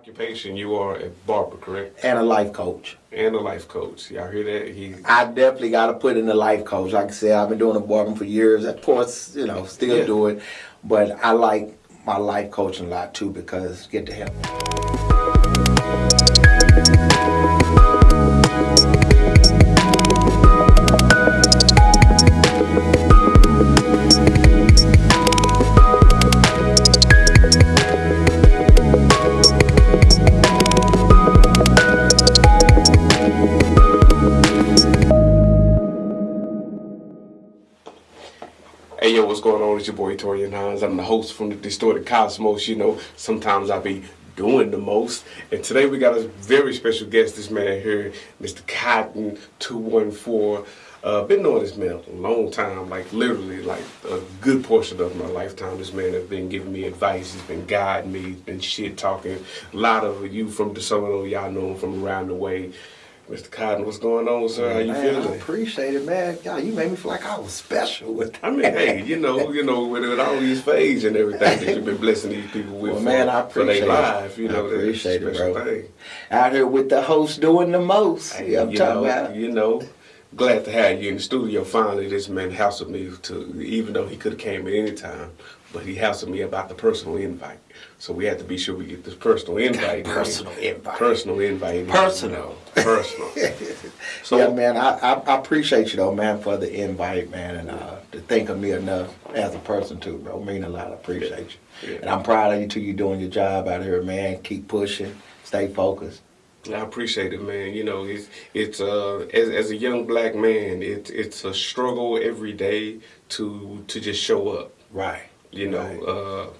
occupation, you are a barber, correct? and a life coach. And a life coach. Y'all hear that? He I definitely got to put in the life coach. Like I said, I've been doing the barbering for years. Of course, you know, still Yeah. do it, but I like my life coaching a lot too because get to help. Hines. I'm the host from the Distorted Cosmos. You know, sometimes I be doing the most. And today we got a very special guest, this man here, Mr. Cotton 214. Uh, been knowing this man a long time, like literally like a good portion of my lifetime. This man has been giving me advice, he's been guiding me, he's been shit talking. A lot of you from the some of y'all know him from around the way. Mr. Cotton, what's going on, sir? How you man, I feeling? appreciate it, man. God, you made me feel like I was special with that. I mean, hey, you know, you know, with, with all these fades and everything that you've been blessing these people with Well, for, man, I for their appreciate life, you I know, a appreciate it, special bro. thing. Out here with the host doing the most. Hey, I'm you talking know, about. you know, glad to have you in the studio. Finally, this man hassled me to, even though he could have came at any time, but he hassled me about the personal invite. So we had to be sure we get this personal invite. personal invite. Personal invite. Personal. Personal. so, yeah, man, I, I, I appreciate you though, man, for the invite, man, and uh, to think of me enough as a person too, bro. Mean a lot. I appreciate you, Yeah. and I'm proud of you too. You doing your job out here, man. Keep pushing, stay focused. I appreciate it, man. You know, it's it's uh as, as a young black man, it's it's a struggle every day to to just show up. Right. You know, Right. uh,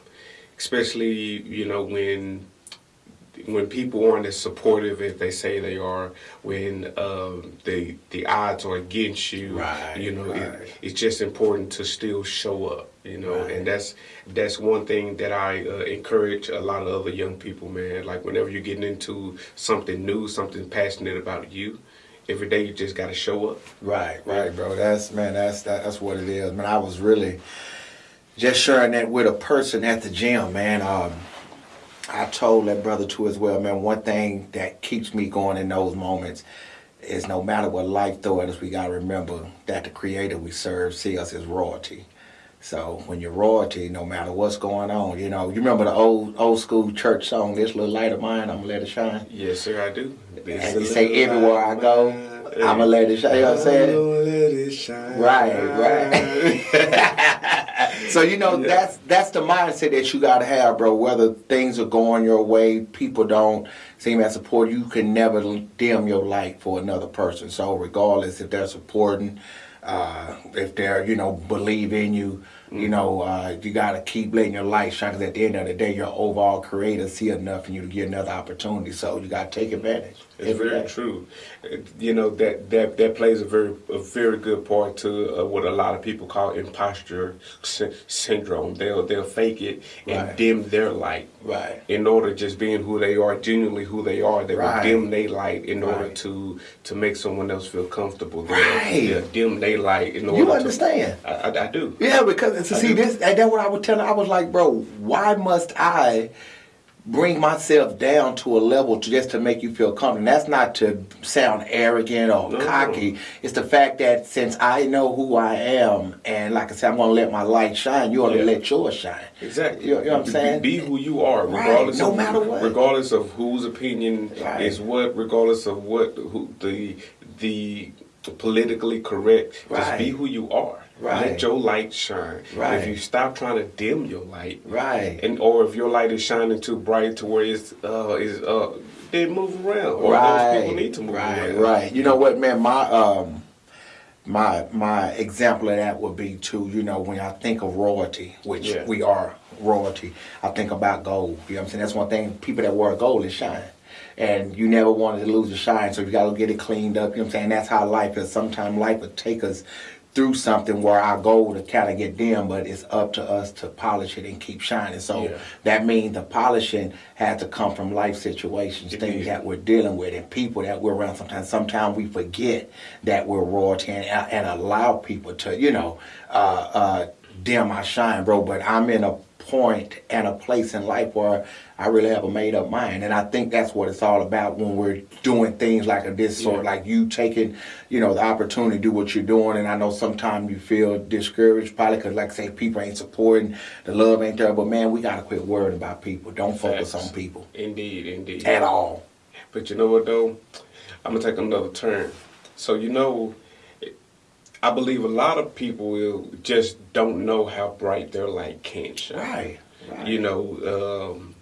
especially you know when when people aren't as supportive as they say they are, when um, the the odds are against you, Right, you know, right. it, it's just important to still show up, you know, Right. and that's that's one thing that I uh, encourage a lot of other young people, man. Like whenever you're getting into something new, something passionate about you, every day you just got to show up. Right, right, bro. That's man. That's that, that's what it is, man. I was really just sharing that with a person at the gym, man. Um, I told that brother too as well, man. One thing that keeps me going in those moments is no matter what life throws at us, we gotta remember that the Creator we serve see us as royalty. So when you're royalty, no matter what's going on, you know, you remember the old old school church song, "This little light of mine, I'm gonna let it shine." Yes, sir, I do. And you say everywhere I go, I'ma let it shine. You know what I'm saying? let it shine. Right, right. so you know Yeah. that's that's the mindset that you gotta have, bro. Whether things are going your way, people don't seem as supportive. You can never dim your light for another person. So regardless if they're supporting, uh, if they're you know believe in you, you know uh, you gotta keep letting your light shine. Because at the end of the day, your overall creator see enough in you to get another opportunity. So you gotta take advantage. It's very day. true. You know that that that plays a very a very good part to uh, what a lot of people call imposter sy- syndrome. They'll they'll fake it and Right. dim their light Right. in order just being who they are, genuinely who they are. They Right. will dim their light in order Right. to to make someone else feel comfortable. They'll, Right. they'll dim their light in order. You to- understand? I, I, I do. Yeah, because I see this, and that's what I was telling. I was like, bro, why must I bring myself down to a level to just to make you feel comfortable? And that's not to sound arrogant or No. cocky. It's the fact that since I know who I am, and like I said, I'm gonna let my light shine. You ought to Yeah. let yours shine. Exactly. You know- you know what I'm Be- saying? Be, who you are, Right, regardless. no of, matter what. Regardless of whose opinion Right. is what, regardless of what who the the politically correct. Just be who you are. Right. Let your light shine. Right. If you stop trying to dim your light, Right. and or if your light is shining too bright to where it's uh is uh then move around. Or right. those people need to move right, around. Right. You know what, man? My um, my my example of that would be too. You know, when I think of royalty, which Yeah. we are royalty, I think about gold. You know what I'm saying? That's one thing. People that wear gold is shine. And you never wanted to lose the shine, so you got to get it cleaned up. You know what I'm saying? That's how life is. Sometimes life will take us through something where our gold to kind of get dim, but it's up to us to polish it and keep shining. So Yeah. that means the polishing had to come from life situations, It things did. that we're dealing with, and people that we're around. Sometimes, sometimes we forget that we're royalty and, and allow people to, you know, uh, uh, dim our shine, bro. But I'm in a point and a place in life where I really have a made up mind. And I think that's what it's all about when we're doing things like this sort, Yeah. like you taking, you know, the opportunity to do what you're doing. And I know sometimes you feel discouraged, probably because, like I say, people ain't supporting, the love ain't there. But man, we gotta quit worrying about people. Don't focus Facts. on people Indeed, indeed. at all. But you know what though? I'm gonna take another turn. So you know, I believe a lot of people will just don't know how bright their light can shine. Right. right. You know, um,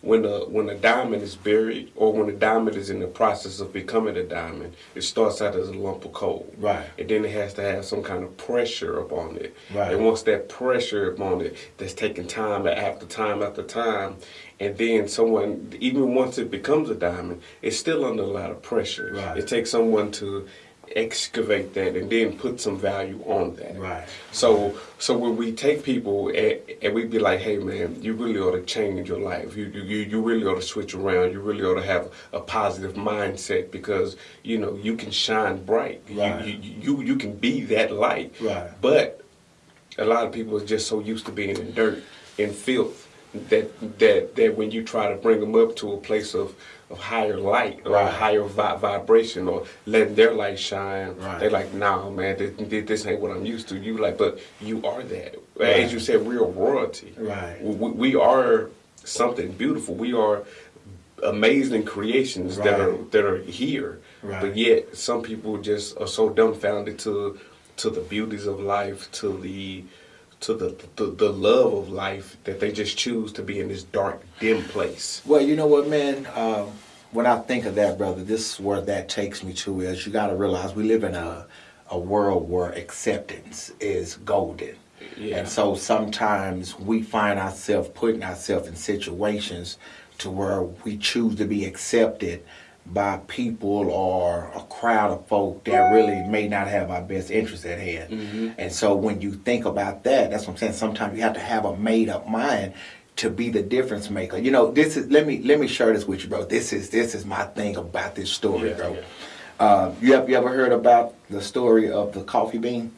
when a when a diamond is buried, or when a diamond is in the process of becoming a diamond, it starts out as a lump of coal. Right. And then it has to have some kind of pressure upon it. Right. And once that pressure upon it, that's taking time after time after time, and then someone, even once it becomes a diamond, it's still under a lot of pressure. Right. It takes someone to excavate that and then put some value on that. Right. So so when we take people and, and we be like, hey man, you really ought to change your life. You, you you really ought to switch around. You really ought to have a positive mindset because you know you can shine bright. Right. You, you you you can be that light. Right. But a lot of people are just so used to being in dirt and filth that that that when you try to bring them up to a place of of higher light or Right. higher vi- vibration or letting their light shine, Right. they're like, "Nah, man, this, this ain't what I'm used to." You like, but you are that. Right. As you said, we are royalty. Right. We, we are something beautiful. We are amazing creations that are that are here. But yet, some people just are so dumbfounded to to the beauties of life, to the to the, the the love of life that they just choose to be in this dark, dim place. Well, you know what, man? Um, when I think of that, brother, this is where that takes me to is you got to realize we live in a, a world where acceptance is golden. Yeah. And so sometimes we find ourselves putting ourselves in situations to where we choose to be accepted by people or a crowd of folk that really may not have our best interest at hand. And so when you think about that, that's what I'm saying. Sometimes you have to have a made up mind to be the difference maker. You know, this is let me let me share this with you, bro. This is this is my thing about this story, Yeah, bro. yeah. Uh, you have you ever heard about the story of the coffee bean?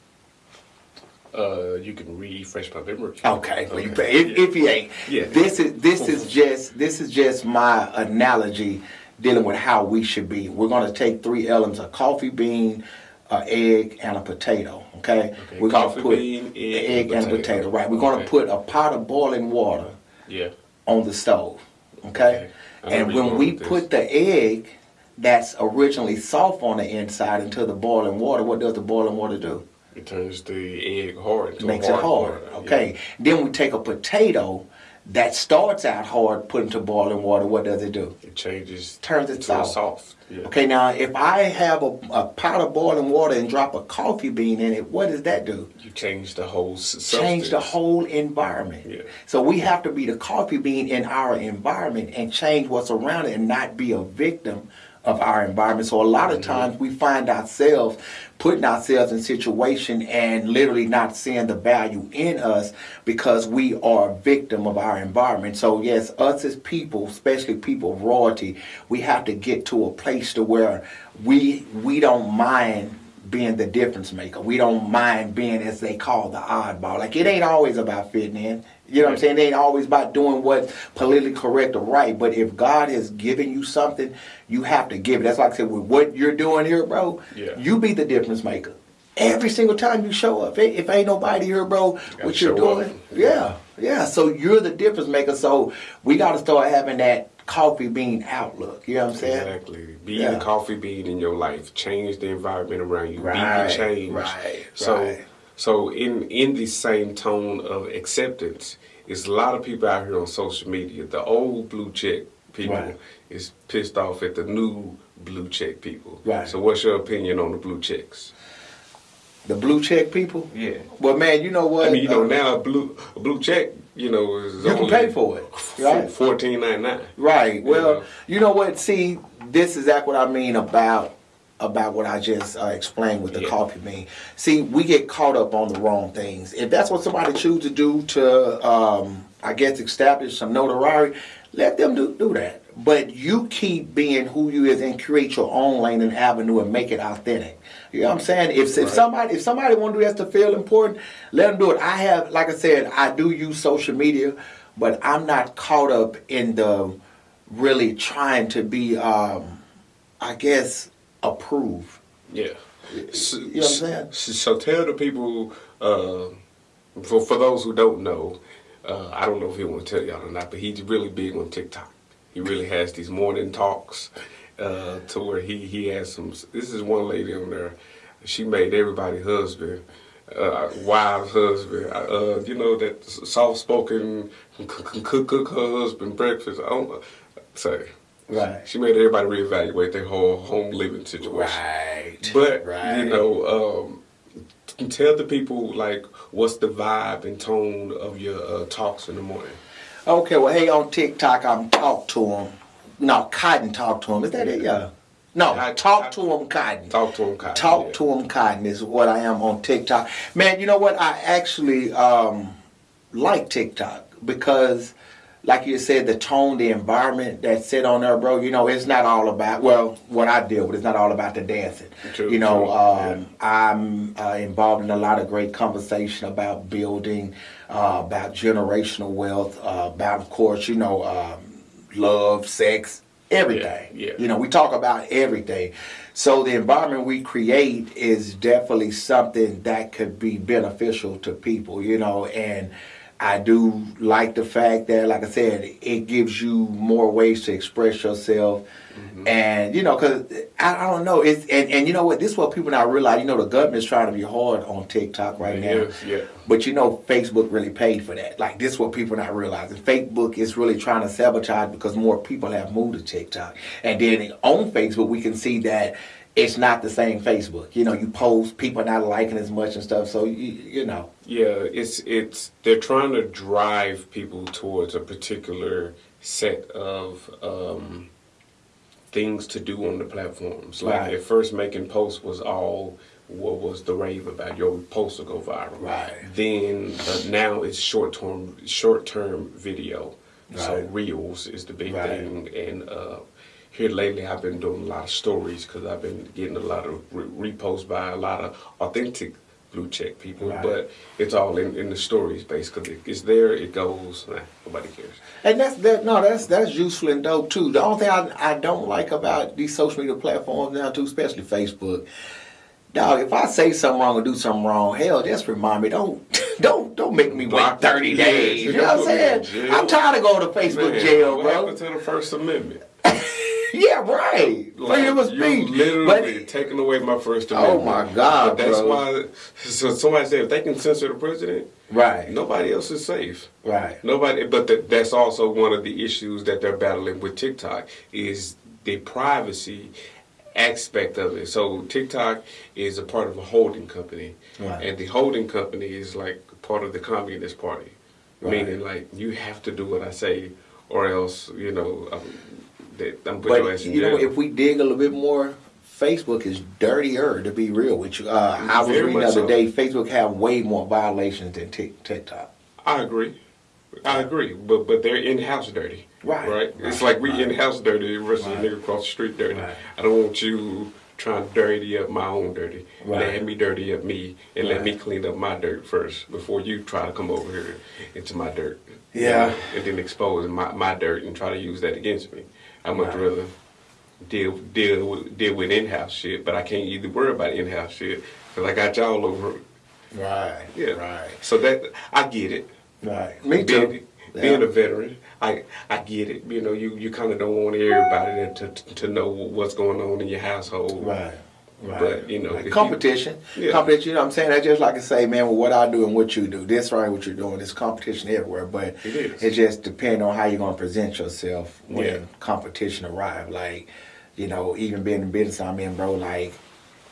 Uh, you can refresh my memory. Okay, Okay. if, if you ain't, Yeah. this is this is just this is just my analogy dealing with how we should be. We're going to take three elements: a coffee bean, an egg, and a potato. Okay, Okay, we're going to put bean, egg, egg and and potato. potato. Right, we're going Okay. to put a pot of boiling water Yeah. on the stove. Okay, Okay. And when we put the egg that's originally soft on the inside into the boiling water, what does the boiling water do? It turns the egg hard. Into makes a it hard. water. Okay. Then we take a potato that starts out hard, put into boiling water. What does it do? It changes. Turns it soft. soft. Yeah. Okay. Now, if I have a, a pot of boiling water and drop a coffee bean in it, what does that do? You change the whole. s- Change the whole environment. Yeah. So we have to be the coffee bean in our environment and change what's around it and not be a victim of our environment. So a lot Mm-hmm. of times we find ourselves putting ourselves in situation and literally not seeing the value in us because we are a victim of our environment. So yes, us as people, especially people of royalty, we have to get to a place to where we we don't mind being the difference maker. We don't mind being, as they call, the oddball. Like it ain't always about fitting in. You know what I'm saying? They ain't always about doing what's politically correct or right. But if God has given you something, you have to give it. That's like I said, with what you're doing here, bro, Yeah. you be the difference maker. Every single time you show up. If, ain't nobody here, bro, gotta what you're show up. doing, yeah, yeah. So you're the difference maker. So we got to start having that coffee bean outlook. You know what I'm saying? Exactly. Be Yeah. the coffee bean in your life. Change the environment around you. Right, Be the change. right, So right. So in in the same tone of acceptance, it's a lot of people out here on social media. The old blue check people Right. is pissed off at the new blue check people. Right. So what's your opinion on the blue checks? The blue check people. Yeah. Well, man, you know what? I mean, you know, Uh, now a blue a blue check, you know, is You can pay for it, right? Fourteen ninety nine. Right. Well, Yeah. you know what? See, this is exactly what I mean about about what I just uh, explained with the Yeah. coffee bean. See, we get caught up on the wrong things. If that's what somebody choose to do to, um, I guess, establish some notoriety, let them do do that. but you keep being who you is and create your own lane and avenue and make it authentic. You know what I'm saying? If, if somebody if somebody want to do that to feel important, let them do it. I have, like I said, I do use social media, but I'm not caught up in the really trying to be, um, I guess, approved. Yeah. So, You know what I'm saying? So, so tell the people, uh, for for those who don't know, uh, I don't know if he want to tell y'all or not, but he's really big on TikTok. He really has these morning talks uh, to where he he has some. This is one lady on there. She made everybody husband. Uh, wives husband, uh, you know that soft spoken, cook, cook, cook her husband breakfast. I don't say, Right. she made everybody reevaluate their whole home living situation. Right. But right. you know, um, tell the people like what's the vibe and tone of your uh, talks in the morning. Okay, well, hey, on TikTok, I'm talk to him. No, Cotton talk to him. Is that it? Yeah. No, I- talk I- to him, Cotton. Talk to them, Kyle. Talk yeah. to him, Cotton is what I am on TikTok. Man, you know what? I actually um, like TikTok because, like you said, the tone, the environment that's set on there, bro. You know, it's not all about well, what I deal with. It's not all about the dancing. True, you know, um, I'm uh, involved in a lot of great conversation about building, uh, about generational wealth, uh, about, of course, you know, um, love, sex, everything. Yeah, yeah. You know, we talk about everything. So the environment we create is definitely something that could be beneficial to people, you know, and I do like the fact that, like I said, it gives you more ways to express yourself. Mm-hmm. And you know, cause I, I don't know, it's and, and you know what? This is what people not realize. You know, the government's trying to be hard on TikTok right now. Yeah. But you know, Facebook really paid for that. Like this, is what people not realizing. Facebook is really trying to sabotage because more people have moved to TikTok, and then on Facebook we can see that it's not the same Facebook. You know, you post, people not liking as much and stuff. So you, you know, Yeah, it's it's they're trying to drive people towards a particular set of um, things to do on the platforms. Like Right. at first, making posts was all what was the rave about. Your post will go viral. Right. Then uh, now it's short term short term video. Right. So reels is the big Right. thing, and uh, here lately I've been doing a lot of stories because I've been getting a lot of re- reposts by a lot of authentic blue check people. Right. But it's all in, in the stories basically. It's there, it goes. Nah, nobody cares. and that's that. No, that's that's useful and dope too. The only thing I, I don't like about these social media platforms now too, especially Facebook. Dog, if I say something wrong or do something wrong, hell, just remind me. Don't, don't, don't make me wait Block me. thirty days. you know what I'm saying? I'm tired of going to Facebook Man, jail, what bro. happened to the First Amendment? Yeah, right. Freedom of you speech. literally But taking away my First amendment. Oh, my God, But that's bro. why. So somebody said if they can censor the president, right, nobody else is safe. right, Nobody, but that that's also one of the issues that they're battling with TikTok is the privacy aspect of it. So TikTok is a part of a holding company, Right. and the holding company is like part of the Communist Party, Right. meaning like you have to do what I say, or else you know um, that I'm put your But ass in you know, if we dig a little bit more, Facebook is dirtier. To be real with you, uh, I was reading the other so. day. Facebook have way more violations than TikTok. I agree. I agree, but but they're in house dirty, Right. Right. It's Right. like we Right. in house dirty versus Right. a nigga across the street dirty. Right. I don't want you trying to dirty up my own dirty. Right. Let me dirty up me and let me clean up my dirt first before you try to come over here into my dirt. Yeah. and then expose my, my dirt and try to use that against me. I much rather deal deal with, deal with in house shit, but I can't either worry about in house shit because I got y'all over. Right. Yeah. Right. So that I get it. Right. Me too. Being, being Yeah. a veteran, I I get it. You know, you, you kind of don't want everybody to, to to know what's going on in your household. Right. Right. But, you know, Like if you- competition. Yeah. Competition, you know what I'm saying? That's just like I say, man, with what I do and what you do. This right what you're doing. There's competition everywhere. But It it just depends on how you're gonna present yourself when Yeah. competition arrive. Like, you know, even being in business I'm in, bro, like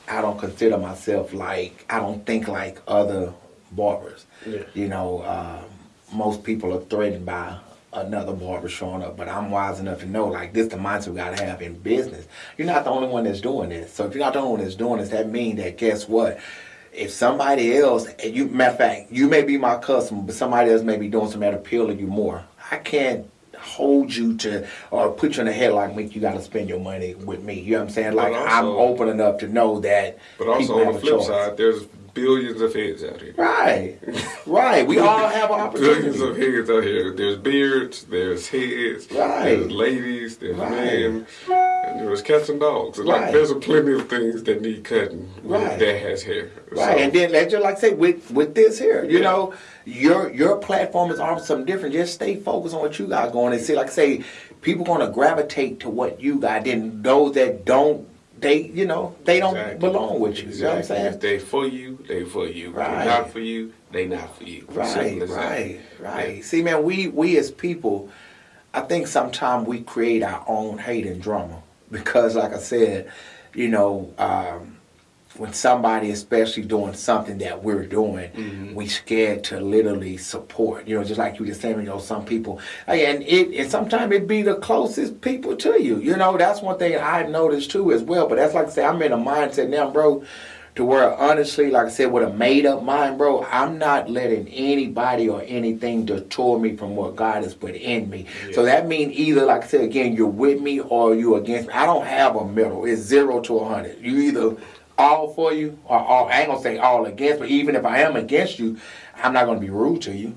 I don't consider myself like I don't think like other barbers. Yeah. You know, um, most people are threatened by another barber showing up, but I'm wise enough to know like this the mindset we gotta have in business. You're not the only one that's doing this. So if you're not the only one that's doing this, that means that guess what? If somebody else, and you matter of fact, you may be my customer, but somebody else may be doing something that appeal to you more. I can't hold you to or put you in a headlock, make you got to spend your money with me. You know what I'm saying? Like But I'm open enough to know that. But also on the flip choice. side, there's billions of heads out here. Right, right. We all have an Billions of heads out here. There's beards, there's heads, Right. there's ladies, there's Right. men, and there's cats and dogs. Right. Like there's a plenty of things that need cutting Right. that has hair. Right, So, and then let's just like say with with this here, you Yeah. know, your your platform is offering something different. Just stay focused on what you got going, and see, like I say, people gonna gravitate to what you got. Then those that don't, they you know, they don't Exactly. belong with you. You know what I'm Exactly. If saying? they for you, they for you. Right. they're not for you, they not for you. Right, as right, right. See, man, we we as people, I think sometimes we create our own hate and drama because, like I said, you know, um, when somebody, especially doing something that we're doing, Mm-hmm. we scared to literally support. You know, just like you just saying, you know, some people, and it and sometimes it be the closest people to you. You know, that's one thing I noticed too as well. But that's like I say, I'm in a mindset now, bro. To where honestly, like I said, with a made up mind, bro, I'm not letting anybody or anything detour me from what God has put in me. So that means either, like I said again, you're with me or you against me. I don't have a middle. It's zero to a hundred. You either all for you or all. I ain't gonna say all against, but even if I am against you, I'm not gonna be rude to you.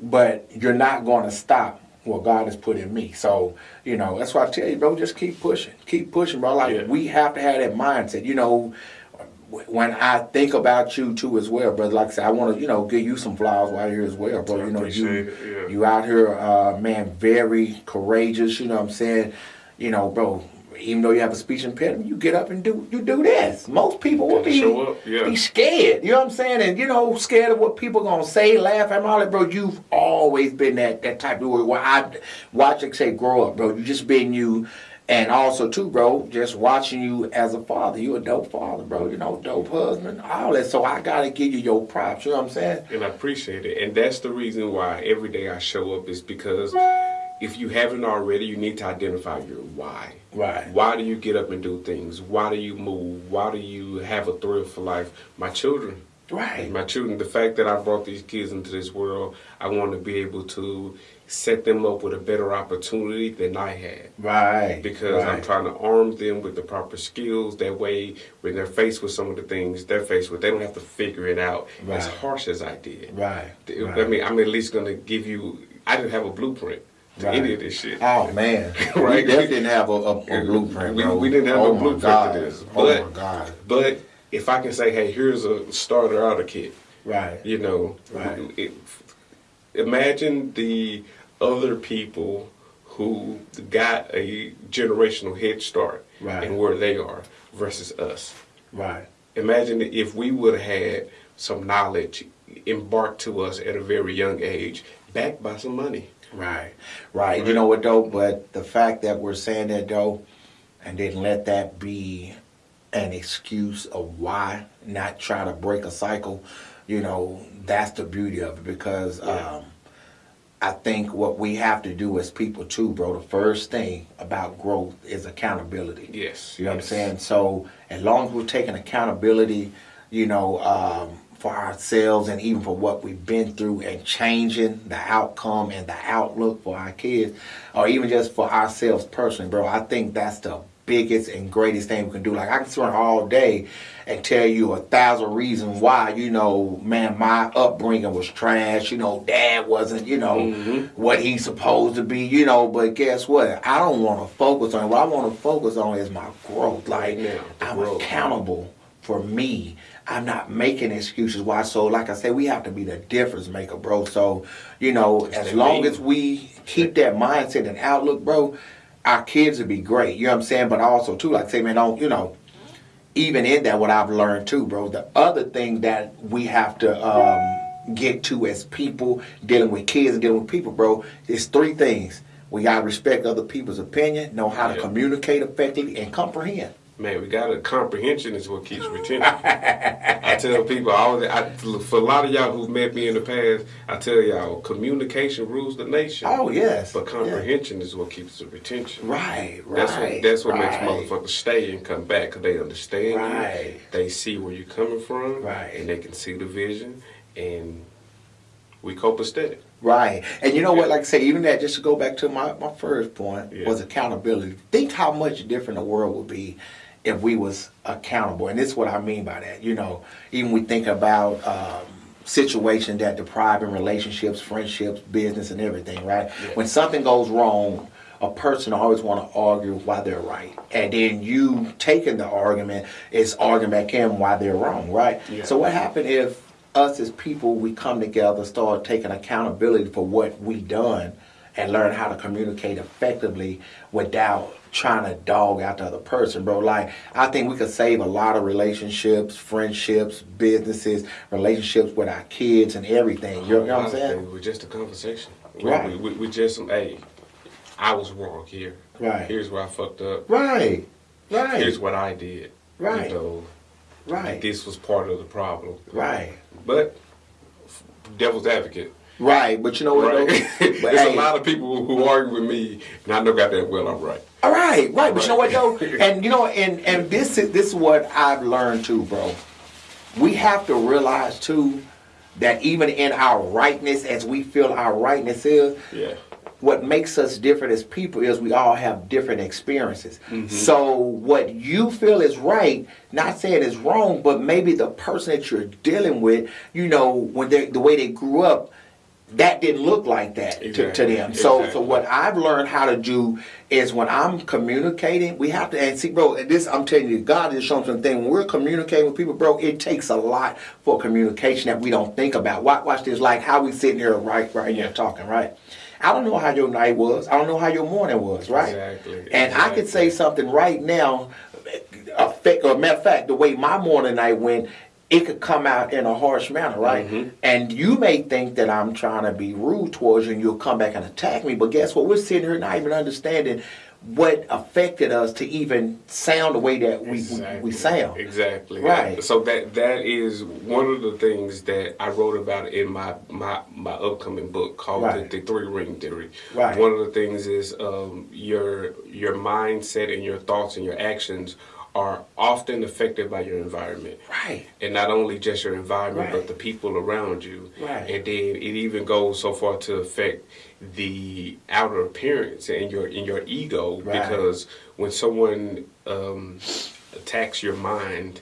But you're not gonna stop what God has put in me. So, you know, that's why I tell you, bro, just keep pushing. Keep pushing, bro. Like Yeah. we have to have that mindset. You know, when I think about you too as well, brother, like I said, I want to, you know, give you some flowers while you're here as well, bro. You know, you it, yeah. you out here, uh, man, very courageous. You know what I'm saying? You know, bro. Even though you have a speech impediment, you get up and do you do this. Most people would be yeah. be scared. You know what I'm saying? And you know, scared of what people gonna say, laugh at, and all that, bro. You've always been that that type of way. Where I watch it say grow up, bro. You just been you. And also too, bro, just watching you as a father. You a dope father, bro. You know, dope husband, all that. So I gotta give you your props. You know what I'm saying? And I appreciate it. And that's the reason why every day I show up is because if you haven't already, you need to identify your why. Right. Why do you get up and do things? Why do you move? Why do you have a thrill for life? My children. Right. My children, the fact that I brought these kids into this world, I want to be able to set them up with a better opportunity than I had. Right. because I'm trying to arm them with the proper skills. That way, when they're faced with some of the things they're faced with, they don't have to figure it out as harsh as I did. Right. I mean, I'm at least going to give you. I didn't have a blueprint to Right. any of this shit. Oh man, Right. We didn't have a, a, a blueprint, We- we didn't have oh no blueprint to God. this, Oh but- my God. But if I can say, hey, here's a starter outer kit, Right. you know, Right. it, imagine the other people who got a generational head start Right. and where they are versus us. Right. Imagine if we would have had some knowledge embarked to us at a very young age, backed by some money. Right. Right. You know what though? But the fact that we're saying that though, and didn't let that be an excuse of why not try to break a cycle. You know, that's the beauty of it because Yeah. um, I think what we have to do as people too, bro. The first thing about growth is accountability. Yes. You know what I'm saying? So as long as we're taking accountability, you know, um, for ourselves and even for what we've been through and changing the outcome and the outlook for our kids, or even just for ourselves personally, bro, I think that's the biggest and greatest thing we can do. Like I can sit all day and tell you a thousand reasons why, you know, man, my upbringing was trash, you know, dad wasn't, you know, Mhm. what he's supposed to be, you know, but guess what? I don't want to focus on it. What I want to focus on is my growth. Like now, I'm growth. accountable for me. I'm not making excuses why. So, like I said, we have to be the difference maker, bro. So, you know, as long mean? as we keep that mindset and outlook, bro, our kids will be great. You know what I'm saying? But also, too, like I say, man, don't, you know, even in that, what I've learned too, bro, the other thing that we have to um, get to as people dealing with kids and dealing with people, bro, is three things. We got to respect other people's opinion, know how to communicate effectively, and comprehend. Man, we got a comprehension is what keeps retention. I tell people, I always, I, for a lot of y'all who've met me in the past, I tell y'all, communication rules the nation. Oh, yes. But Yeah. comprehension is what keeps the retention. Right, right. That's what that's what makes motherfuckers stay and come back because they understand Right. you. They see where you're coming from, Right. And they can see the vision, and we copacetic. Right. And you know what, like I say, even that, just to go back to my, my first point, Yeah. was accountability. Think how much different the world would be if we was accountable. And this is what I mean by that. You know, even we think about um, situations that deprive in relationships, friendships, business, and everything, right? Yeah. When something goes wrong, a person always want to argue why they're right. And then you taking the argument is arguing back in why they're wrong, right? Yeah. So what happened if us as people we come together, start taking accountability for what we done and learn how to communicate effectively without trying to dog out the other person, bro. Like I think we could save a lot of relationships, friendships, businesses, relationships with our kids and everything. You know what I'm saying? It was just a conversation. We- Right. We, we, we just, hey, I was wrong here. Right. Here's where I fucked up. Right. Right. Here's what I did. Right. You know, right. this was part of the problem. Right. But devil's advocate. Right. But you know what? Right. though? There's But, a lot of people who argue with me, and I know goddamn well I'm right. All right, right. But you know what though? And you know, and and this is this is what I've learned too, bro. We have to realize too that even in our rightness, as we feel our rightness is, Yeah. what makes us different as people is we all have different experiences. Mm-hmm. So what you feel is right, not saying is wrong, but maybe the person that you're dealing with, you know, when they the way they grew up, that didn't look like that to, to Exactly. them. So so what I've learned how to do is when I'm communicating, we have to and see, bro. and This I'm telling you, God is showing something. When we're communicating with people, bro, it takes a lot for communication that we don't think about. Watch, watch this, like how we sitting here right, right here talking, right. I don't know how your night was. I don't know how your morning was, right? Exactly. And I could say something right now, affect, or matter of fact, the way my morning night went, it could come out in a harsh manner, right? Mm-hmm. And you may think that I'm trying to be rude towards you and you'll come back and attack me, but guess what? We're sitting here not even understanding what affected us to even sound the way that we, we, we sound. Exactly. Right. So that that is one of the things that I wrote about in my my, my upcoming book called Right. the, the Three Ring Theory. Right. One of the things is um, your your mindset and your thoughts and your actions are often affected by your environment. Right. And not only just your environment, Right. but the people around you. Right. And then it even goes so far to affect the outer appearance and your in your ego Right. because when someone um, attacks your mind,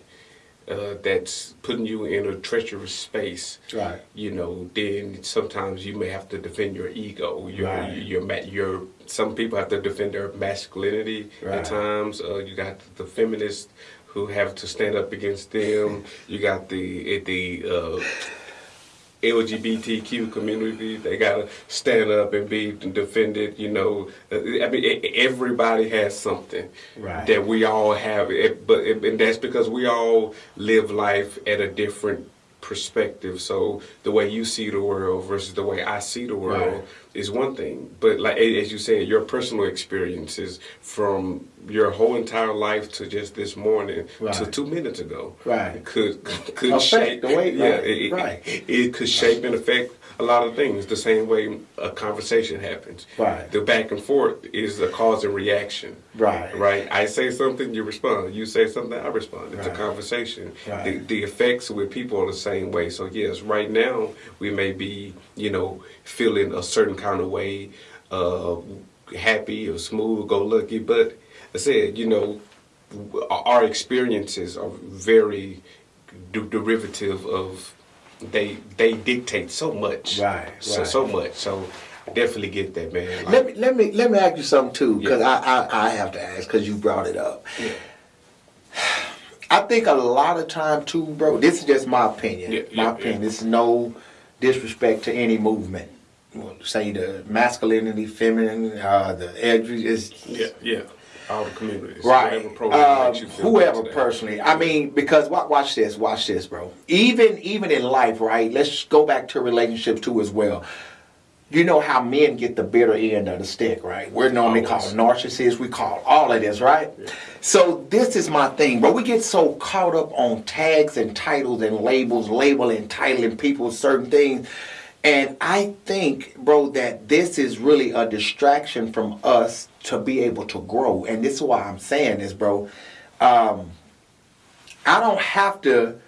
uh, that's putting you in a treacherous space. Right. You know, then sometimes you may have to defend your ego. Your Right. your ma- your some people have to defend their masculinity Right. at times. Uh, you got the feminists who have to stand up against them. You got the the uh, LGBTQ community. They gotta stand up and be defended. You know, Uh, I mean, everybody has something Right. that we all have. But and that's because we all live life at a different perspective. So the way you see the world versus the way I see the world Right. Is one thing. But like as you said, your personal experiences from your whole entire life to just this morning to two minutes ago, Right. could could Affect shape the way- yeah, right, it, right. it, it could shape and affect a lot of things the same way a conversation happens. Right. The back and forth is a cause and reaction. Right. Right. I say something, you respond. You say something, I respond. It's Right. a conversation. Right. The, the effects with people are the same way. So yes, right now we may be, you know, feeling a certain kind of way, uh, happy or smooth, go lucky. But I said, you know, our experiences are very de- derivative of they they dictate so much Right, so right. so much so I definitely get that man Like, Let me let me let me ask you something too, because Yeah. I, I I have to ask because you brought it up. Yeah. I think a lot of time too, bro. This is just my opinion. Yeah, my opinion. is no disrespect to any movement. Well, Say the masculinity, feminine, uh, the edge is yeah yeah all the communities right. Um, feel whoever personally. I mean, because watch this, watch this, bro. Even even in life, right? Let's go back to relationships too as well. You know how men get the bitter end of the stick, right? We're normally Always. called narcissists. We call all of this, right? So this is my thing, bro. We get so caught up on tags and titles and labels, labeling, titling people certain things. And I think, bro, that this is really a distraction from us to be able to grow. And this is why I'm saying this, bro. Um, I don't have to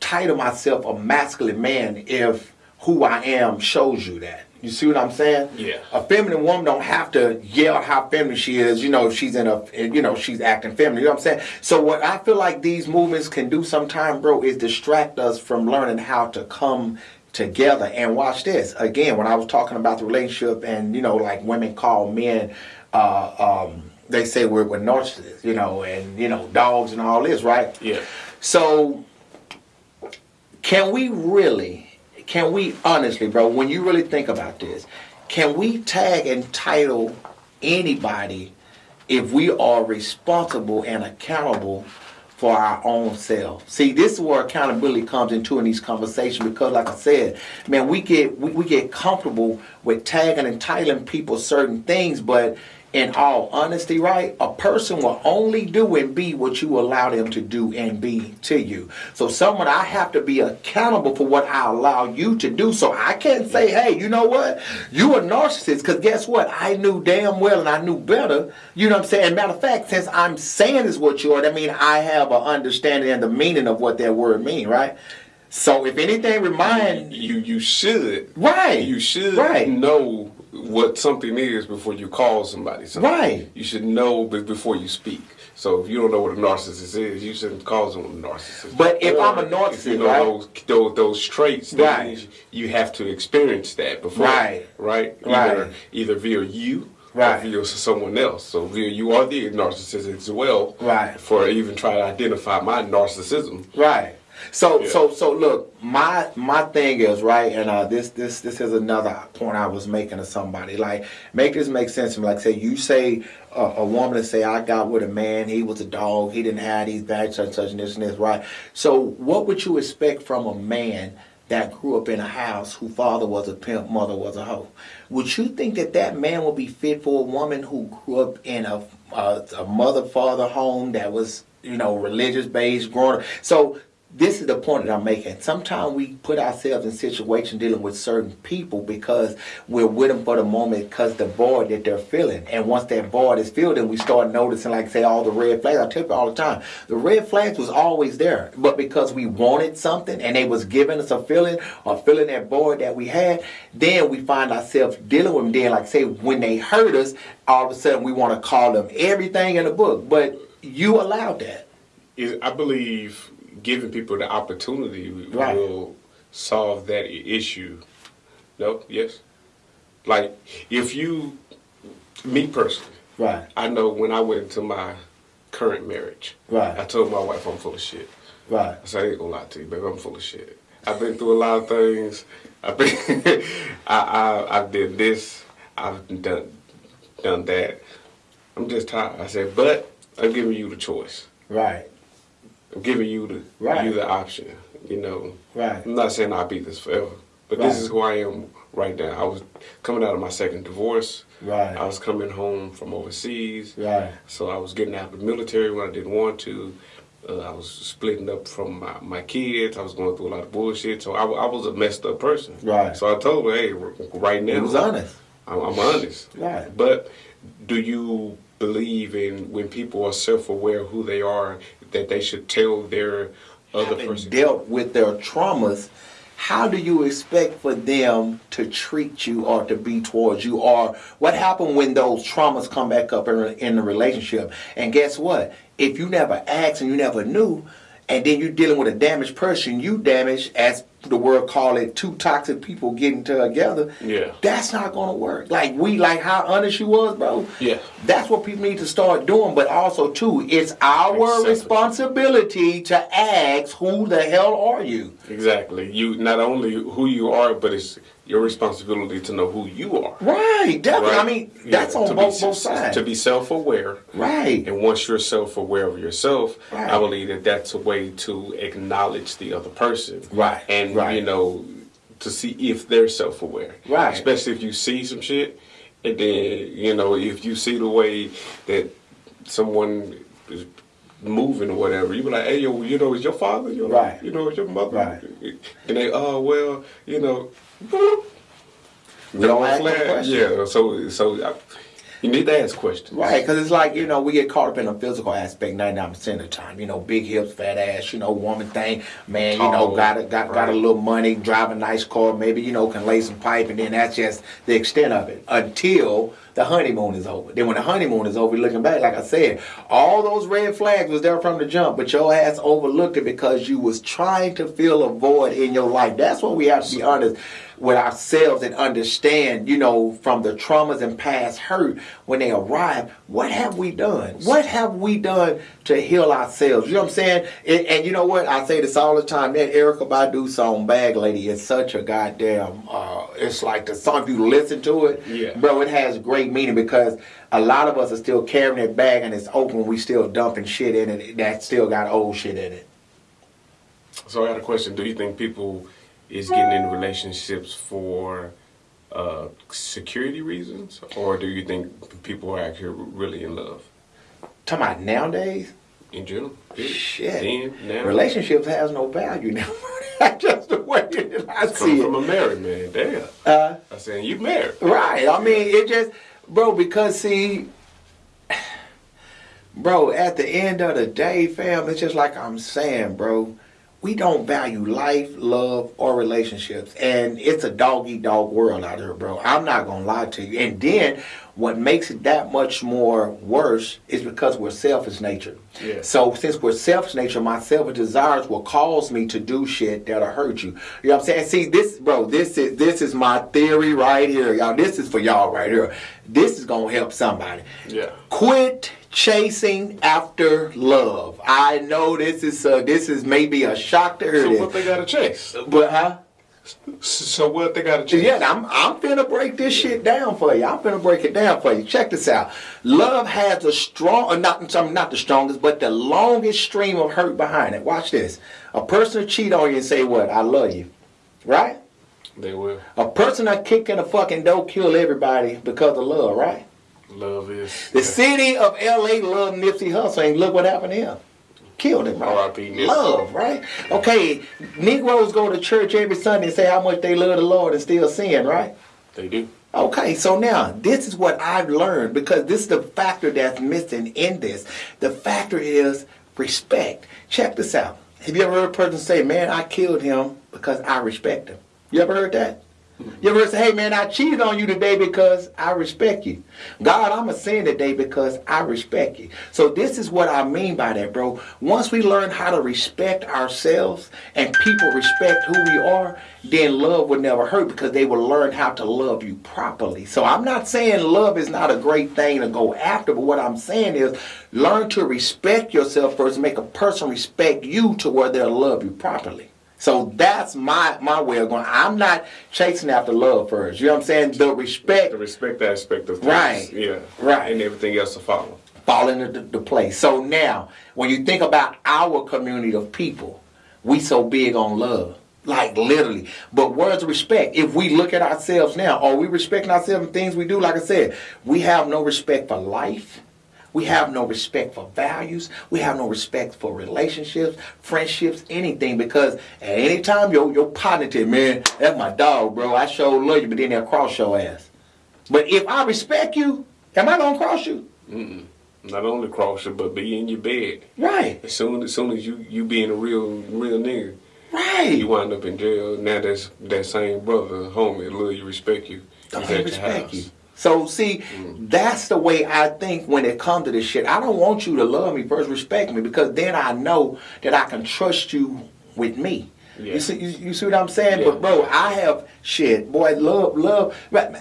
title myself a masculine man if who I am shows you that. You see what I'm saying? Yeah. A feminine woman don't have to yell how feminine she is. You know, if she's in a, you know, she's acting feminine. You know what I'm saying? So what I feel like these movements can do sometime, bro, is distract us from learning how to come together. And watch this again. When I was talking about the relationship, and you know, like women call men, uh, um, they say we're, we're narcissists, you know, and you know, dogs and all this, right? Yeah. So, can we really, can we honestly, bro, when you really think about this, can we tag and title anybody if we are responsible and accountable for our own self? See, this is where accountability comes into in these conversations because, like I said, man, we get we, we get comfortable with tagging and titling people certain things, but in all honesty, right, a person will only do and be what you allow them to do and be to you. So, someone I have to be accountable for what I allow you to do. So, I can't say, hey, you know what? You a narcissist, because guess what? I knew damn well and I knew better. You know what I'm saying? Matter of fact, since I'm saying is what you are, that means I have an understanding and the meaning of what that word mean, right? So, if anything, remind You you should Right. You should Right. know what something is before you call somebody something. Right. You should know before you speak. So if you don't know what a narcissist is, you shouldn't call someone a narcissist. But if I'm a Or if narcissist, you know right? those, those those traits, that Right. you have to experience that before. Right. Right. Right. Either either via you. Right. Or via someone else. So via you are the narcissist as well. Right. For even trying to identify my narcissism. Right. So Yeah. so so look, my my thing is right, and uh, this this this is another point I was making to somebody. Like, make this make sense to me. Like, say you say uh, a woman to say I got with a man, he was a dog, he didn't have these bad such such and this and this, right? So what would you expect from a man? That grew up in a house whose father was a pimp, mother was a hoe. Would you think that that man would be fit for a woman who grew up in a a, a mother father home that was you know religious based, growing up? So this is the point that I'm making. Sometimes we put ourselves in situations dealing with certain people because we're with them for the moment because the void that they're feeling. And once that void is filled, then we start noticing, like say, all the red flags. I tell you all the time, the red flags was always there, but because we wanted something and they was giving us a feeling or filling that void that we had, then we find ourselves dealing with them. Then, like say, when they hurt us, all of a sudden we want to call them everything in the book, but you allowed that. I believe giving people the opportunity Right. will solve that issue. No, yes. Like if you, me personally, Right, I know when I went into my current marriage, Right. I told my wife I'm full of shit. right, I said I ain't gonna lie to you, baby. I'm full of shit. I've been through a lot of things. I've been, I, I, I did this. I've done, done that. I'm just tired. I said, but I'm giving you the choice. right, I'm giving you the Right. you the option. You know, right. I'm not saying I'll be this forever, but Right. this is who I am right now. I was coming out of my second divorce. Right. I was coming home from overseas. Right. So I was getting out of the military when I didn't want to. Uh, I was splitting up from my, my kids. I was going through a lot of bullshit. So I, I was a messed up person. Right. So I told her, hey, right now. It was honest. I'm, I'm honest. Right. But do you believe in when people are self-aware of who they are that they should tell their other Having person? dealt with their traumas, how do you expect for them to treat you or to be towards you? Or what happened when those traumas come back up in, in the relationship? And guess what? If you never asked and you never knew, and then you're dealing with a damaged person, you damage as the world call it, two toxic people getting together. Yeah. That's not gonna work. Like we like how honest you was, bro. Yeah. That's what people need to start doing. But also too, it's our Exactly. responsibility to ask who the hell are you? Exactly. You not only who you are, but it's your responsibility to know who you are. Right, definitely. I right? mean, Yeah, that's on to both be, both sides. To be self-aware. right. And once you're self-aware of yourself, Right. I believe that that's a way to acknowledge the other person. Right, And right. you know, to see if they're self-aware. Right. Especially if you see some shit, and then you know if you see the way that someone is moving or whatever, you be like, hey, yo, you know, it's your father? You know, Right. You know, is your mother? Right. And they, oh well, you know. We don't flag. Yeah. So so. I, You need to ask questions. Right, because it's like, you know, we get caught up in the physical aspect 99% of the time. You know, big hips, fat ass, you know, woman thing. Man, you know, got a, got, got a little money, drive a nice car, maybe, you know, can lay some pipe, and then that's just the extent of it until the honeymoon is over. Then when the honeymoon is over, looking back, like I said, all those red flags was there from the jump, but your ass overlooked it because you was trying to fill a void in your life. That's what we have to be honest with ourselves and understand, you know, from the traumas and past hurt when they arrive, what have we done? What have we done to heal ourselves? You know what I'm saying? And, and you know what? I say this all the time. That Erykah Badu song "Bag Lady" is such a goddamn. Uh, it's like the song. If you listen to it, Yeah. bro, it has great meaning because a lot of us are still carrying that bag and it's open. We still dumping shit in it that still got old shit in it. So I got a question. Do you think people is getting in relationships for uh, security reasons, or do you think people are actually really in love Talking about nowadays. in general? Yeah. Shit. Then Relationships has no value now. Just the way that I see coming from a married man. Damn. Uh, I saying you married. right. I mean, it just, bro, because see, bro, at the end of the day, fam, it's just like I'm saying, bro. We don't value life, love, or relationships. And it's a dog eat dog world out here, bro. I'm not to lie to you. And then what makes it that much more worse is because we're selfish nature. Yeah. So since we're selfish nature, my selfish desires will cause me to do shit that'll hurt you. You know what I'm saying? See, this, bro, this is this is my theory right here, y'all. This is for y'all right here. This is gonna help somebody. Yeah. Quit chasing after love. I know this is uh, this is maybe a shock to hear So this, what they gotta chase? but huh? So what they gotta chase? Yeah, I'm I'm finna break this shit down for you. I'm finna break it down for you. Check this out. Love has a strong, or not I'm not the strongest, but the longest stream of hurt behind it. Watch this. A person will cheat on you and say what? I love you, right? They will. A person that kick in the fucking door kill everybody because of love, right? Love is. The city of L.A. loved Nipsey Hussle, and look what happened to him. Killed him, right? R.I.P. Love, right? Okay, Negroes go to church every Sunday and say how much they love the Lord and still sin, right? They do. Okay, so now this is what I've learned because this is the factor that's missing in this. The factor is respect. Check this out. Have you ever heard a person say, Man, I killed him because I respect him? You ever heard that? You ever say, Hey man, I cheated on you today because I respect you. God, I'm a sin today because I respect you. So this is what I mean by that, bro. Once we learn how to respect ourselves and people respect who we are, then love will never hurt because they will learn how to love you properly. So I'm not saying love is not a great thing to go after, but what I'm saying is learn to respect yourself first make a person respect you to where they'll love you properly. So that's my my way of going. I'm not chasing after love first. You know what I'm saying? The respect The respect aspect of things. Right. Yeah. Right. And everything else to follow. fall into the, the place. So now, when you think about our community of people, we so big on love. Like literally. But words the respect? If we look at ourselves now, are we respecting ourselves and things we do? Like I said, we have no respect for life. We have no respect for values. We have no respect for relationships, friendships, anything. Because at any time your your partner tell man, that's my dog, bro. I sure love you, but then they'll cross your ass. But if I respect you, am I gonna cross you? Not only cross you, but be in your bed. Right. As soon as soon as you you being a real real nigga, Right. you wind up in jail. Now that's that same brother, homie, love you, respect you. Don't respect house. you. So see, that's the way I think when it comes to this shit. I don't want you to love me first, respect me, because then I know that I can trust you with me. Yeah. You see, you, you see what I'm saying? Yeah. But bro, I have shit, boy, love, love.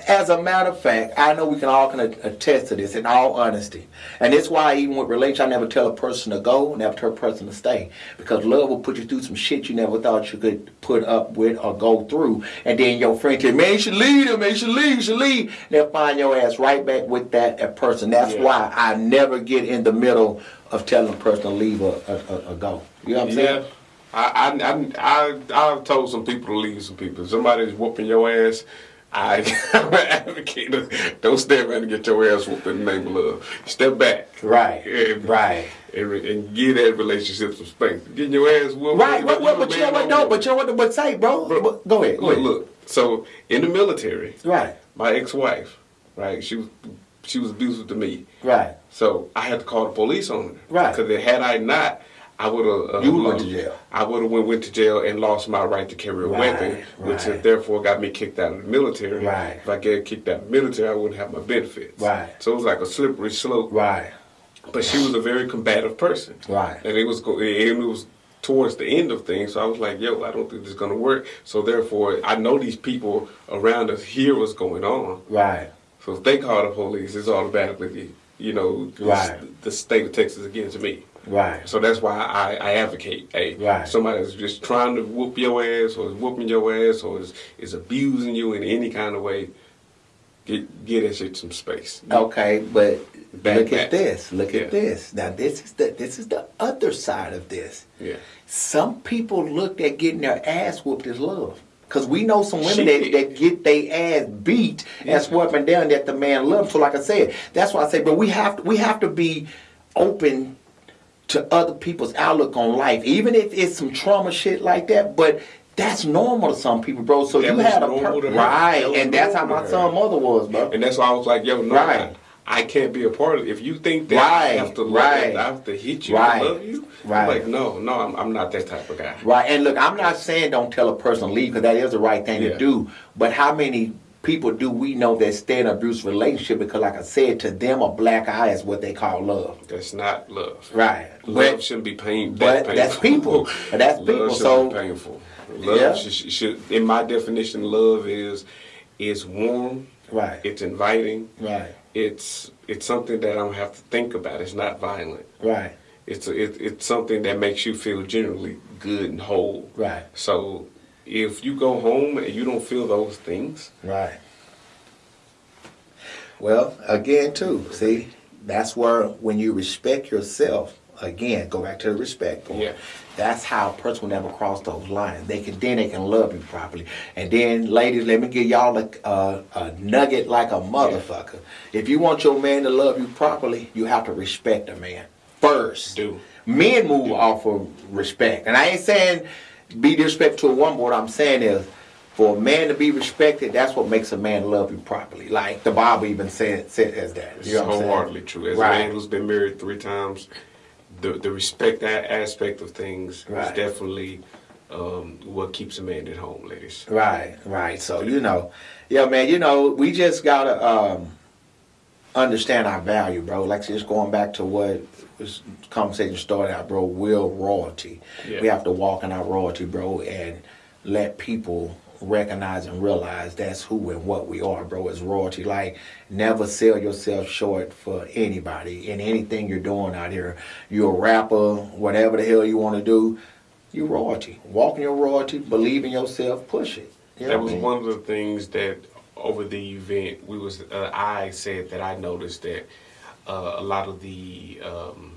As a matter of fact, I know we can all can attest to this in all honesty, and that's why even with relations, I never tell a person to go, never tell a person to stay, because love will put you through some shit you never thought you could put up with or go through, and then your friend tell, man, you should leave him, man, you should leave, you should leave. They'll find your ass right back with that, person. That's Yeah. why I never get in the middle of telling a person to leave or, or, or, go. You know what I'm Yeah. saying? I, I, I, I've told some people to leave some people. If somebody's whooping your ass, I, advocate. Don't stand around and get your ass whooped in the name of love. Step back. Right, And, right. And, and give that relationship some space. Getting your ass whooped. Right, you but, but, but you know what you. But you know what but say, bro? Bro, But- go ahead, go Look, ahead. look. So in the military, Right. my ex-wife, right? She was she was abusive to me. Right. So I had to call the police on her. Right. Because had I not, I would have. Uh, You went to jail. I would have went, went to jail and lost my right to carry a Right, weapon, which right. therefore got me kicked out of the military. Right. If I get kicked out of the military, I wouldn't have my benefits. Right. So it was like a slippery slope. Right. But she was a very combative person. Right. And it was go- it was towards the end of things. So I was like, yo, I don't think this is gonna work. So therefore, I know these people around us hear what's going on. Right. So if they call the police, it's automatically, you know, Right. the state of Texas against me. Right. So that's why I, I advocate. Hey, Right. somebody that's just trying to whoop your ass, or is whooping your ass, or is, is abusing you in any kind of way, get get that shit some space. Okay, but Back, look back. at this. Look Yeah. at this. Now this is the this is the other side of this. Yeah. Some people look at getting their ass whooped as love. Cause we know some women that, that get their ass beat Yeah. and swept down that the man loves. So like I said, that's why I say, but we have to we have to be open to other people's outlook on life, even if it's some trauma shit like that. But that's normal to some people, bro. So That you had a per- right, and that's how my son her. mother was, bro. And that's why I was like, yo, no, Right. I, I can't be a part of it. If you think that Right, I have to love, right. I have to hit you Right, love you, right. I'm like, no, no, I'm, I'm not that type of guy. Right, and look, I'm not saying don't tell a person leave because that is the right thing Yeah. to do. But how many people do we know that stay in an abusive relationship because, like I said, to them a black eye is what they call love. That's not love. Right, Love but shouldn't be pain. but that that's people. That's Love people, shouldn't so- be painful. Love Yeah. should, should, in my definition, love is is warm. right, It's inviting. right, It's it's something that I don't have to think about. It's not violent. right, It's a, it, it's something that makes you feel generally good and whole. right, So if you go home and you don't feel those things, right. Well, again, too, see, that's where when you respect yourself, again, go back to the respect point. Yeah. That's how a person will never cross those lines. They can then they can love you properly. And then, ladies, let me give y'all a, a, a nugget like a motherfucker. If you want your man to love you properly, you have to respect a man first. Do. Men move off of respect, and I ain't saying be disrespectful to a woman. What I'm saying is, for a man to be respected, that's what makes a man love you properly. Like the Bible even said said as that. You know I'm wholeheartedly true. As Right. a man who's been married three times, the the respect aspect of things Right. is definitely um, what keeps a man at home, ladies. Right, right. So you know, yeah, man. You know, we just gotta um, understand our value, bro. Like just going back to what this conversation started out, bro. Real royalty. Yeah. We have to walk in our royalty, bro, and let people recognize and realize that's who and what we are, bro. Is royalty. Like never sell yourself short for anybody in anything you're doing out here. You're a rapper, whatever the hell you want to do. You royalty. Walk in your royalty. Believe in yourself. Push it. You know That was I mean? one of the things that over the event we was uh, I said that I noticed that uh, a lot of the um,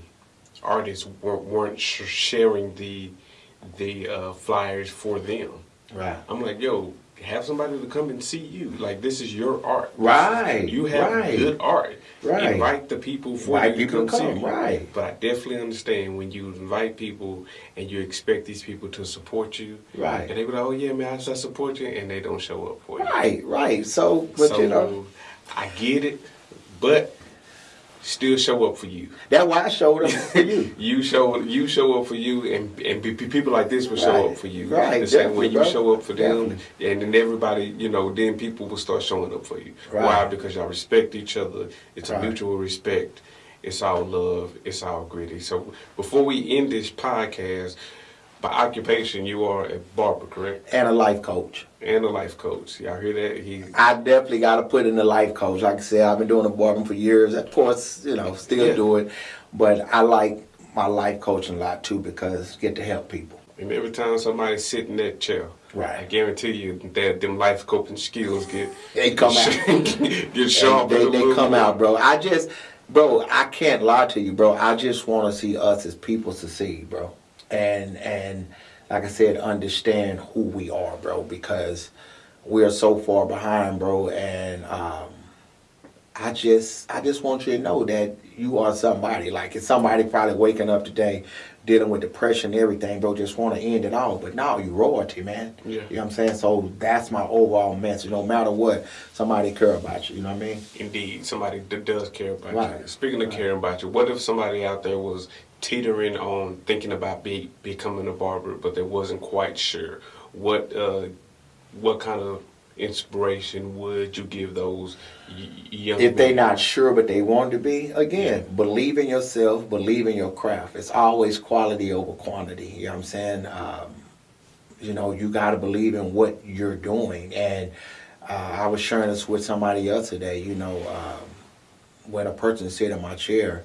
artists weren't, weren't sh- sharing the the uh, flyers for them. Right. I'm like, yo, have somebody to come and see you. Like this is your art. Right, You have right. good art. Right. Invite the people for Invite you to people come, see you. right. But I definitely understand when you invite people and you expect these people to support you. Right. And they be like, oh yeah, man, I I support you, and they don't show up for you. Right, right. So, but so you know, I get it, but still show up for you. that's why I showed up for you. You show you show up for you, and and pe- pe- people like this will show Right. up for you. Right, The same way you bro. show up for them, Definitely. and then everybody, you know, then people will start showing up for you. Right. Why? Because y'all respect each other. It's a mutual respect. It's all love. It's all gritty. So before we end this podcast, by occupation, you are a barber, correct? And a life coach. And a life coach. Y'all hear that? He I definitely got to put in the life coach. Like I said, I've been doing the barbering for years. Of course, you know, still Yeah. do it. But I like my life coaching a lot too because get to help people. And every time somebody sit in that chair, Right. I guarantee you that them life coping skills get They come out. get sharp. they, a they come more. out, bro. I just, bro, I can't lie to you, bro. I just want to see us as people succeed, bro. And and like I said, understand who we are, bro, because we are so far behind, bro. And um, I just I just want you to know that you are somebody. Like it's somebody probably waking up today dealing with depression and everything, bro, just want to end it all. But now you royalty, man. Yeah. You know what I'm saying? So that's my overall message. No matter what, somebody care about you. You know what I mean? Indeed, somebody that does care about Right. you. Speaking of caring about you, what if somebody out there was teetering on thinking about be, becoming a barber, but they wasn't quite sure? What uh, what kind of inspiration would you give those y- young? If they men? not sure but they want to be, again, believe in yourself, believe in your craft. It's always quality over quantity. You know what I'm saying? Um, you know, you got to believe in what you're doing. And uh, I was sharing this with somebody else today. You know, um, when a person sit in my chair,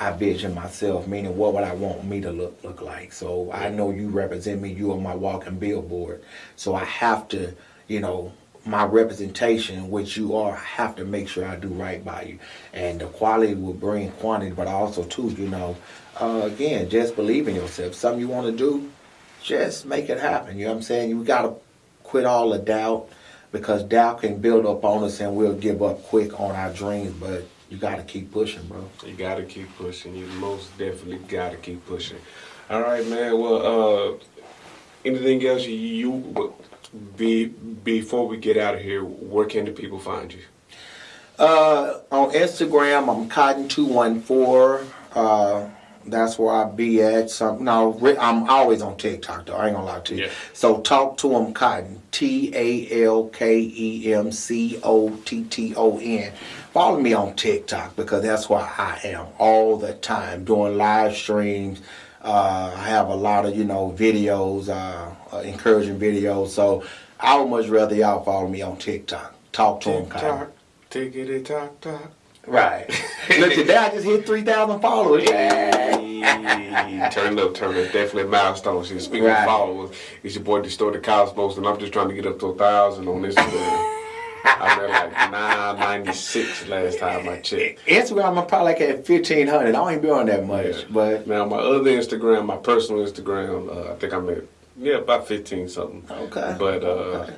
I vision myself, meaning what would I want me to look look like. So I know you represent me. You are my walking billboard. So I have to, you know, my representation, which you are, I have to make sure I do right by you. And the quality will bring quantity, but also too, you know, uh, again, just believe in yourself. Something you want to do, just make it happen. You know what I'm saying? You got to quit all the doubt because doubt can build up on us and we'll give up quick on our dreams. But you got to keep pushing, bro. You gotta keep pushing. You most definitely gotta keep pushing. All right, man. Well, uh, anything else you, you be before we get out of here? Where can the people find you? Uh, on Instagram, I'm Cotton214. Uh, that's where I be at. Some no, I'm always on TikTok though. I ain't gonna lie to you. Yeah. So talk to him, Cotton. T A L K E M C O T T O N. Follow me on TikTok because that's where I am all the time doing live streams. Uh, I have a lot of you know videos, uh, uh, encouraging videos. So I would much rather y'all follow me on TikTok. Talk to him, Cotton. TikTok, tickety talk talk. Right. Look, today I just hit 3,000 followers. Hey, turn up, turn up. Definitely a milestone. See, speaking Right. of followers, it's your boy Distorted Cosmos, and I'm just trying to get up to a thousand on this Instagram. I'm at like 996 last time I checked. Instagram, I'm probably like at 1,500. I don't even be on that much. Yeah. But, Now my other Instagram, my personal Instagram, uh, I think I'm at yeah about 15 something. okay. But uh, Okay.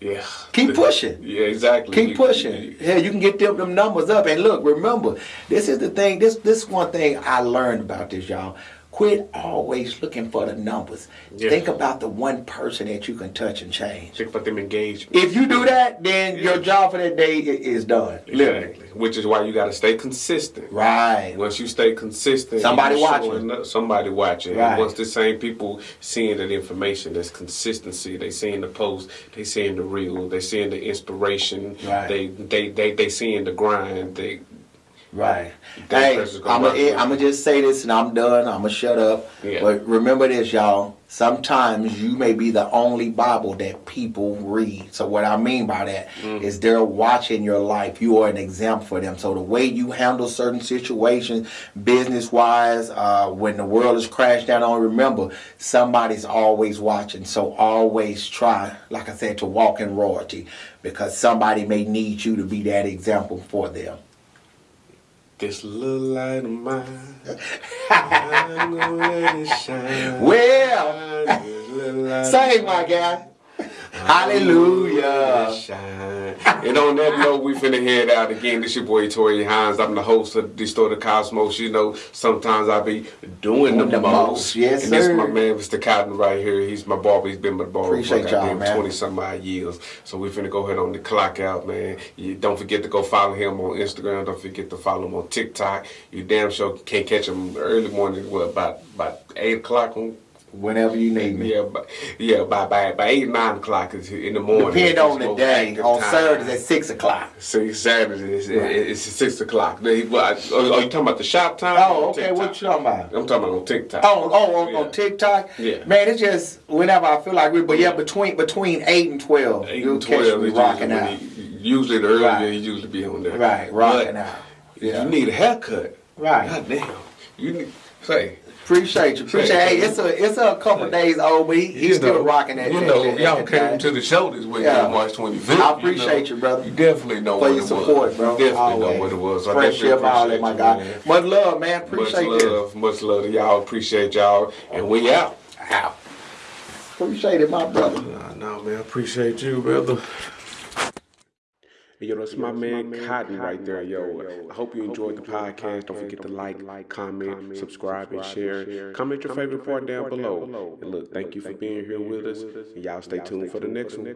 Yeah, Keep pushing. Yeah, exactly. Keep You- pushing. you- Yeah, you can get them, them numbers up. And look, remember, this is the thing. This this one thing I learned about this, y'all. Quit always looking for the numbers. Think about the one person that you can touch and change. Think about them engagement. If you do that, then Yeah. your job for that day is done. Literally. Which is why you got to stay consistent. Right. Once you stay consistent, Somebody watching. up- Somebody watching. Right. And once the same people seeing that information, that's consistency. They seeing the post. They seeing the reel. They seeing the inspiration. Right. They they they they seeing the grind. They Right. Hey, I'm gonna with I'm you. just say this and I'm done. I'm gonna shut up. Yeah. But remember this, y'all. Sometimes you may be the only Bible that people read. So what I mean by that is Mm. they're watching your life. You are an example for them. So the way you handle certain situations, business wise, uh, when the world is crashed down on, remember somebody's always watching. So always try, like I said, to walk in royalty because somebody may need you to be that example for them. This little light of mine. I'm gonna let it shine. Well, This little light of Say, my guy. Hallelujah. And on that note, we finna head out again. This your boy Tori Hines. I'm the host of Distorted Cosmos. You know, sometimes I be doing the, Doing the most. most. Yes, and this sir. my man, Mr. Cotton, right here. He's my barber. He's been my barber Appreciate for goddamn 20 some odd years. So we finna go ahead on the clock out, man. You don't forget to go follow him on Instagram. Don't forget to follow him on TikTok. You damn sure can't catch him early morning. What about about eight o'clock on Whenever you need me. yeah, but yeah, by by by eight nine o'clock in the morning. Depend on the day. On time. Saturdays at six o'clock. See, Saturdays it's, Right. it's six o'clock. Are, are oh, oh, you talking about the shop time? Oh, okay. TikTok? What you talking about? I'm talking about on TikTok. Oh, oh, on, Yeah. on TikTok. Yeah. Man, it's just whenever I feel like it. But yeah, between between eight and twelve, Eight you'll and catch twelve me rocking usually, out. he- usually the earlier Right. he usually be on there. Right, rocking But out. Yeah. You need a haircut. Right. God damn. You need say. Appreciate you. Appreciate. Hey, it's a it's a couple days old, but he, he's you still know, rocking that. You know, that- y'all that came to the show this weekend, Yeah. March 25th. I appreciate know. you, brother. You definitely know for what your it support, was. bro. You definitely Always. know what it was. So I definitely Friendship, all that, my you, guy. man. Much love, man. Appreciate much this. love, much love to y'all. Appreciate y'all, and we out. Out. Appreciate it, my brother. Nah, no, man, appreciate you, brother. And yo, that's my man Cotton right there, yo. I hope you enjoyed the podcast. Don't forget to like, comment, subscribe, and share. Comment your favorite part down below. And look, thank you for being here with us. And y'all stay tuned for the next one.